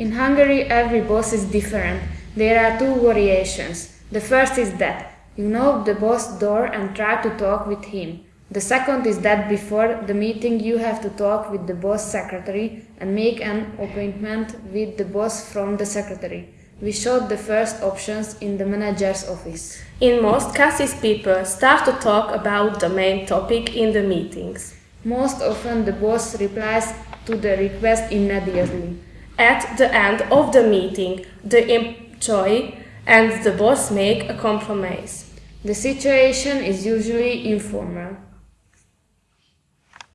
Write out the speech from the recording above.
In Hungary, every boss is different. There are two variations. The first is that you knock the boss door and try to talk with him. The second is that before the meeting you have to talk with the boss secretary and make an appointment with the boss from the secretary. We showed the first options in the manager's office. In most cases, people start to talk about the main topic in the meetings. Most often the boss replies to the request immediately. At the end of the meeting, the employee and the boss make a compromise. The situation is usually informal.